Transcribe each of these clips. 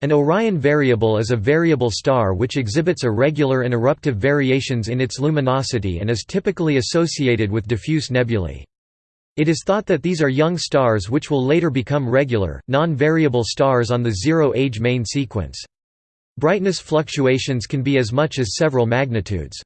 An Orion variable is a variable star which exhibits irregular and eruptive variations in its luminosity and is typically associated with diffuse nebulae. It is thought that these are young stars which will later become regular, non-variable stars on the zero-age main sequence. Brightness fluctuations can be as much as several magnitudes.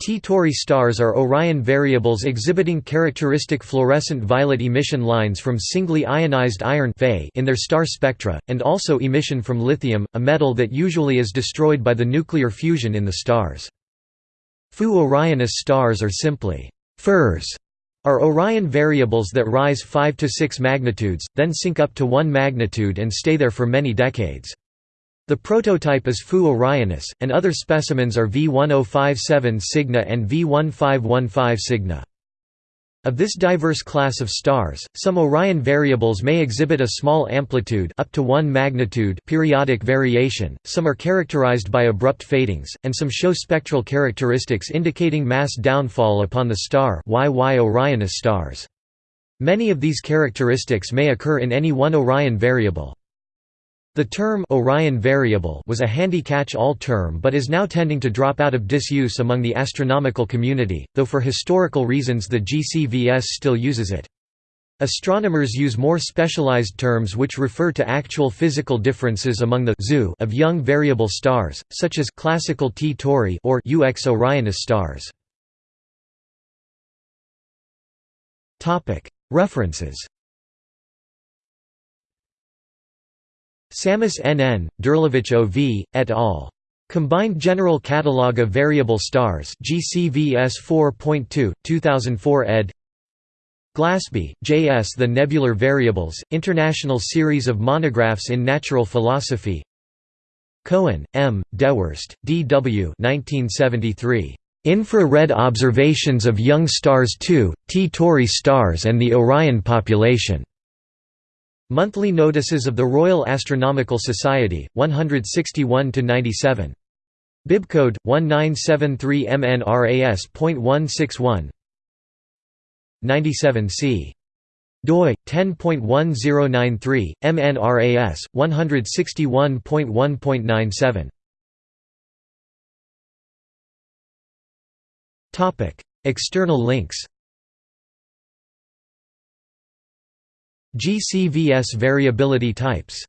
T Tauri stars are Orion variables exhibiting characteristic fluorescent violet emission lines from singly ionized iron in their star spectra, and also emission from lithium, a metal that usually is destroyed by the nuclear fusion in the stars. Fu Orionis stars are simply FIRS are Orion variables that rise 5 to 6 magnitudes, then sink up to 1 magnitude and stay there for many decades. The prototype is Fu Orionis, and other specimens are V1057 Cygni and V1515 Cygni. Of this diverse class of stars, some Orion variables may exhibit a small amplitude up to 1 magnitude periodic variation, some are characterized by abrupt fadings, and some show spectral characteristics indicating mass downfall upon the star YY Orionis stars. Many of these characteristics may occur in any one Orion variable. The term Orion variable was a handy catch-all term but is now tending to drop out of disuse among the astronomical community, though for historical reasons the GCVS still uses it. Astronomers use more specialized terms which refer to actual physical differences among the zoo of young variable stars, such as classical T Tauri or UX Orionis stars. References Samus N. N., O. V., et al. Combined General Catalogue of Variable Stars GCVS 4.2, 2004 ed. Glasby, J. S. The Nebular Variables, International Series of Monographs in Natural Philosophy Cohen, M., Dewhurst, D. W. 1973. Infrared Observations of Young Stars II, T Tauri Stars and the Orion Population. Monthly Notices of the Royal Astronomical Society, 161–97. Bibcode 1973 MNRAS.161 97 c. doi 10.1093 MNRAS 161.1.97 Topic External links GCVS variability types